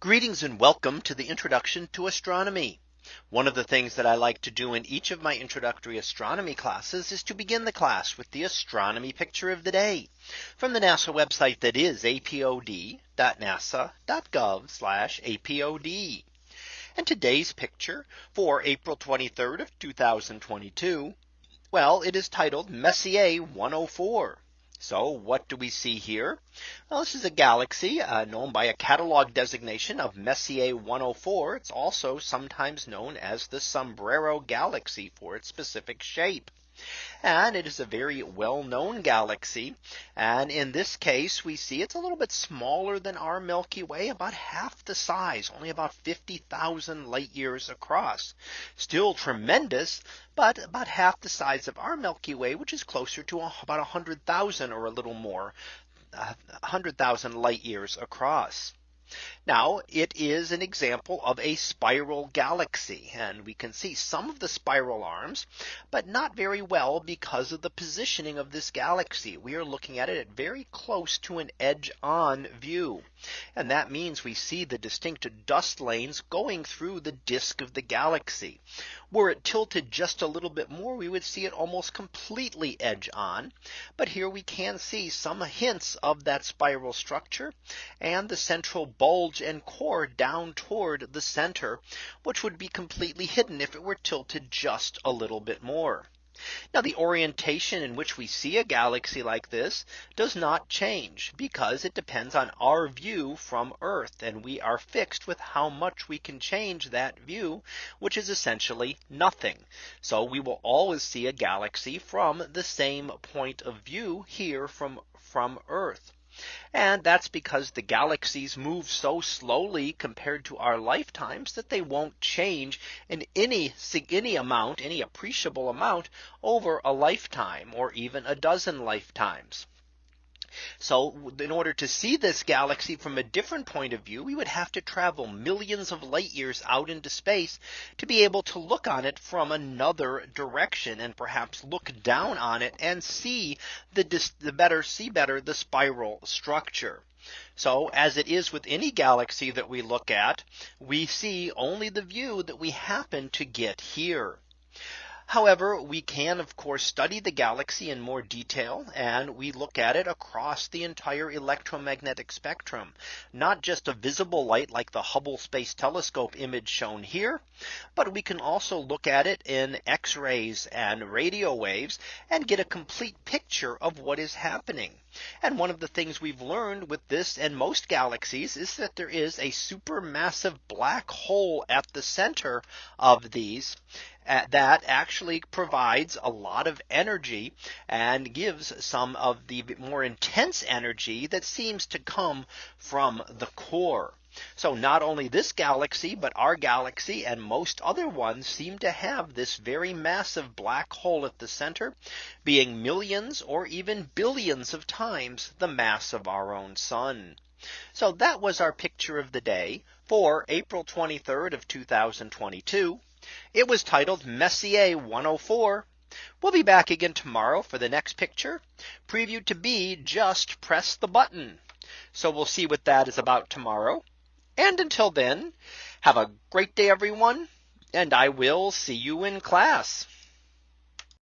Greetings and welcome to the introduction to astronomy. One of the things that I like to do in each of my introductory astronomy classes is to begin the class with the astronomy picture of the day from the NASA website that is apod.nasa.gov apod. And today's picture for April 23rd of 2022. Well, it is titled Messier 104. So what do we see here? Well, this is a galaxy uh, known by a catalog designation of Messier 104. It's also sometimes known as the Sombrero Galaxy for its specific shape. And it is a very well known galaxy. And in this case, we see it's a little bit smaller than our Milky Way, about half the size, only about 50,000 light years across. Still tremendous, but about half the size of our Milky Way, which is closer to about 100,000 or a little more, 100,000 light years across. Now it is an example of a spiral galaxy and we can see some of the spiral arms, but not very well because of the positioning of this galaxy. We are looking at it at very close to an edge on view. And that means we see the distinct dust lanes going through the disk of the galaxy. Were it tilted just a little bit more, we would see it almost completely edge on. But here we can see some hints of that spiral structure and the central bulge and core down toward the center, which would be completely hidden if it were tilted just a little bit more. Now the orientation in which we see a galaxy like this does not change because it depends on our view from Earth and we are fixed with how much we can change that view, which is essentially nothing. So we will always see a galaxy from the same point of view here from from Earth. And that's because the galaxies move so slowly compared to our lifetimes that they won't change in any any amount, any appreciable amount over a lifetime or even a dozen lifetimes. So in order to see this galaxy from a different point of view, we would have to travel millions of light years out into space to be able to look on it from another direction and perhaps look down on it and see the, the better see better the spiral structure. So as it is with any galaxy that we look at, we see only the view that we happen to get here. However, we can of course study the galaxy in more detail and we look at it across the entire electromagnetic spectrum, not just a visible light like the Hubble Space Telescope image shown here, but we can also look at it in x-rays and radio waves and get a complete picture of what is happening. And one of the things we've learned with this and most galaxies is that there is a supermassive black hole at the center of these that actually provides a lot of energy and gives some of the more intense energy that seems to come from the core. So not only this galaxy, but our galaxy and most other ones seem to have this very massive black hole at the center being millions or even billions of times the mass of our own sun. So that was our picture of the day for April 23rd of 2022. It was titled Messier 104. We'll be back again tomorrow for the next picture previewed to be just press the button. So we'll see what that is about tomorrow. And until then, have a great day, everyone. And I will see you in class.